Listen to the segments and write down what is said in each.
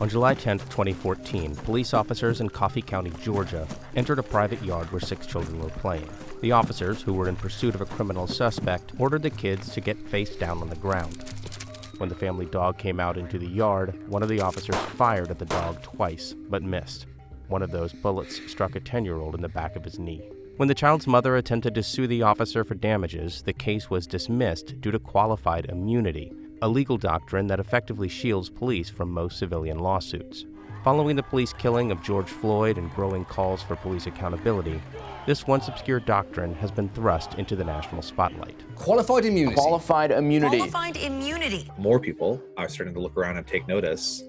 On July 10, 2014, police officers in Coffee County, Georgia, entered a private yard where six children were playing. The officers, who were in pursuit of a criminal suspect, ordered the kids to get face down on the ground. When the family dog came out into the yard, one of the officers fired at the dog twice, but missed. One of those bullets struck a 10 year old in the back of his knee. When the child's mother attempted to sue the officer for damages, the case was dismissed due to qualified immunity, a legal doctrine that effectively shields police from most civilian lawsuits. Following the police killing of George Floyd and growing calls for police accountability, this once obscure doctrine has been thrust into the national spotlight. Qualified immunity. Qualified immunity. Qualified immunity. More people are starting to look around and take notice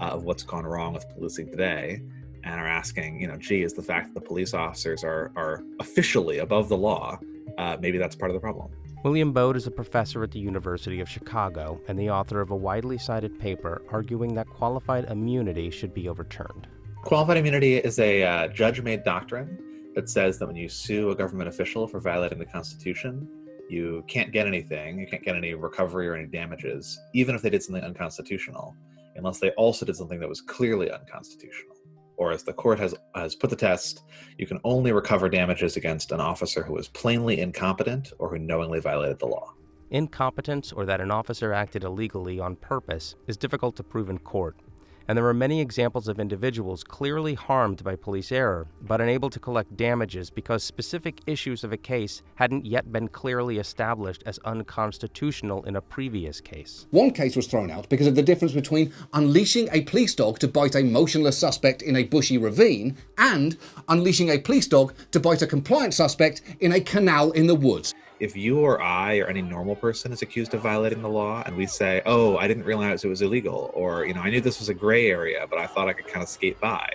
uh, of what's gone wrong with policing today and are asking, you know, gee, is the fact that the police officers are, are officially above the law, uh, maybe that's part of the problem. William Baude is a professor at the University of Chicago and the author of a widely cited paper arguing that qualified immunity should be overturned. Qualified immunity is a uh, judge made doctrine that says that when you sue a government official for violating the Constitution, you can't get anything, you can't get any recovery or any damages, even if they did something unconstitutional, unless they also did something that was clearly unconstitutional or as the court has, has put the test, you can only recover damages against an officer who is plainly incompetent or who knowingly violated the law. Incompetence or that an officer acted illegally on purpose is difficult to prove in court, and there are many examples of individuals clearly harmed by police error, but unable to collect damages because specific issues of a case hadn't yet been clearly established as unconstitutional in a previous case. One case was thrown out because of the difference between unleashing a police dog to bite a motionless suspect in a bushy ravine and unleashing a police dog to bite a compliant suspect in a canal in the woods if you or I or any normal person is accused of violating the law and we say, oh, I didn't realize it was illegal, or, you know, I knew this was a gray area, but I thought I could kind of skate by,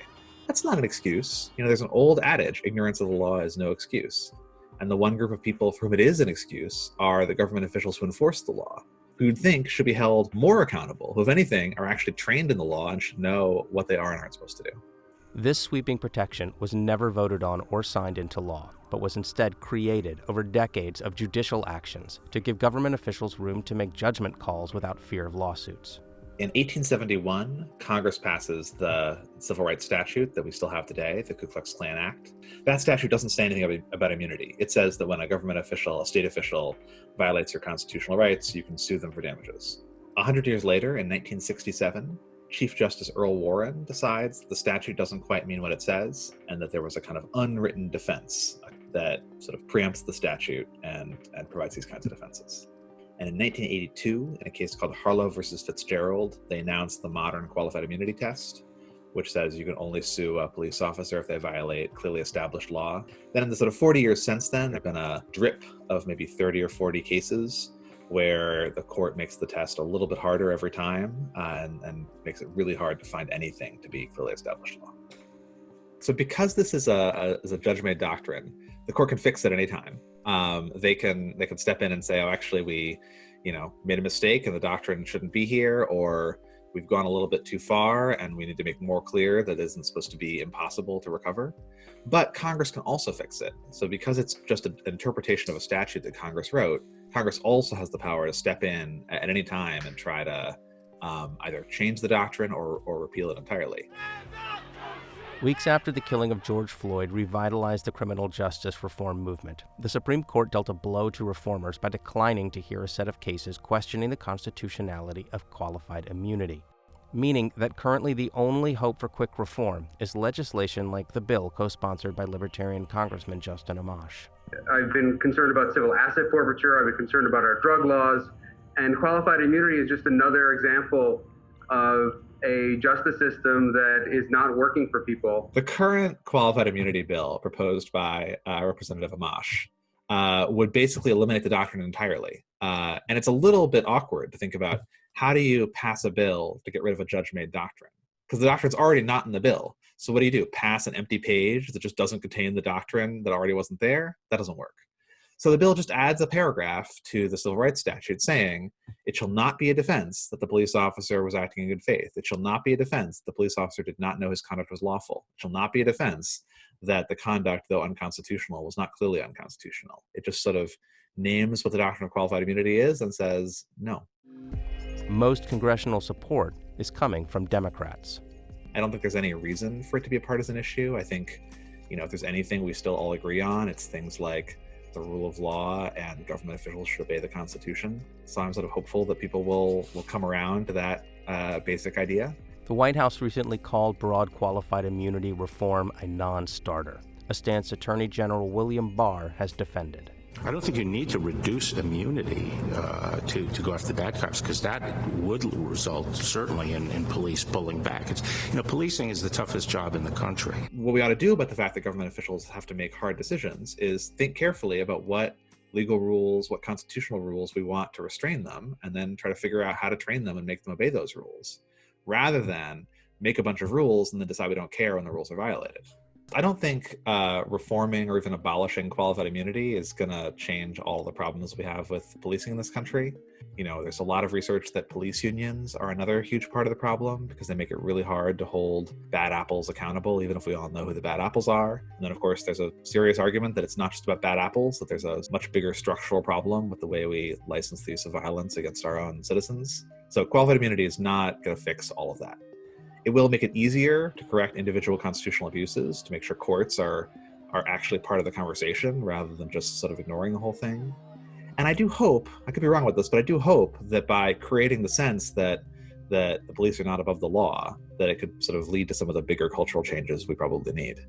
that's not an excuse. You know, there's an old adage ignorance of the law is no excuse. And the one group of people for whom it is an excuse are the government officials who enforce the law, who you'd think should be held more accountable, who, if anything, are actually trained in the law and should know what they are and aren't supposed to do. This sweeping protection was never voted on or signed into law, but was instead created over decades of judicial actions to give government officials room to make judgment calls without fear of lawsuits. In 1871, Congress passes the civil rights statute that we still have today, the Ku Klux Klan Act. That statute doesn't say anything about immunity. It says that when a government official, a state official, violates your constitutional rights, you can sue them for damages. A hundred years later, in 1967, Chief Justice Earl Warren decides the statute doesn't quite mean what it says, and that there was a kind of unwritten defense uh, that sort of preempts the statute and, and provides these kinds of defenses. And in 1982, in a case called Harlow versus Fitzgerald, they announced the modern qualified immunity test, which says you can only sue a police officer if they violate clearly established law. Then in the sort of 40 years since then, there have been a drip of maybe 30 or 40 cases where the court makes the test a little bit harder every time uh, and, and makes it really hard to find anything to be clearly established law. So because this is a, a, is a judge-made doctrine, the court can fix it anytime. Um, they can they can step in and say, oh, actually, we, you know, made a mistake and the doctrine shouldn't be here, or we've gone a little bit too far and we need to make more clear that it isn't supposed to be impossible to recover. But Congress can also fix it. So because it's just an interpretation of a statute that Congress wrote, Congress also has the power to step in at any time and try to um, either change the doctrine or, or repeal it entirely. Weeks after the killing of George Floyd revitalized the criminal justice reform movement, the Supreme Court dealt a blow to reformers by declining to hear a set of cases questioning the constitutionality of qualified immunity, meaning that currently the only hope for quick reform is legislation like the bill co sponsored by Libertarian Congressman Justin Amash. I've been concerned about civil asset forfeiture. I've been concerned about our drug laws. And qualified immunity is just another example of a justice system that is not working for people. The current qualified immunity bill proposed by uh, Representative Amash uh, would basically eliminate the doctrine entirely. Uh, and it's a little bit awkward to think about how do you pass a bill to get rid of a judge made doctrine? Because the doctrine's already not in the bill. So what do you do? Pass an empty page that just doesn't contain the doctrine that already wasn't there? That doesn't work. So the bill just adds a paragraph to the civil rights statute saying, it shall not be a defense that the police officer was acting in good faith. It shall not be a defense that the police officer did not know his conduct was lawful. It shall not be a defense that the conduct, though unconstitutional, was not clearly unconstitutional. It just sort of names what the doctrine of qualified immunity is and says, no. Most congressional support is coming from Democrats. I don't think there's any reason for it to be a partisan issue. I think, you know, if there's anything we still all agree on, it's things like the rule of law and government officials should obey the Constitution. So I'm sort of hopeful that people will will come around to that uh, basic idea. The White House recently called broad qualified immunity reform a non starter, a stance Attorney General William Barr has defended. I don't think you need to reduce immunity uh, to, to go after the bad cops because that would result certainly in, in police pulling back. It's, you know, policing is the toughest job in the country. What we ought to do about the fact that government officials have to make hard decisions is think carefully about what legal rules, what constitutional rules we want to restrain them, and then try to figure out how to train them and make them obey those rules, rather than make a bunch of rules and then decide we don't care when the rules are violated. I don't think uh, reforming or even abolishing qualified immunity is going to change all the problems we have with policing in this country. You know, there's a lot of research that police unions are another huge part of the problem because they make it really hard to hold bad apples accountable, even if we all know who the bad apples are. And then, of course, there's a serious argument that it's not just about bad apples, that there's a much bigger structural problem with the way we license the use of violence against our own citizens. So, qualified immunity is not going to fix all of that. It will make it easier to correct individual constitutional abuses to make sure courts are are actually part of the conversation rather than just sort of ignoring the whole thing. And I do hope, I could be wrong with this, but I do hope that by creating the sense that that the police are not above the law, that it could sort of lead to some of the bigger cultural changes we probably need.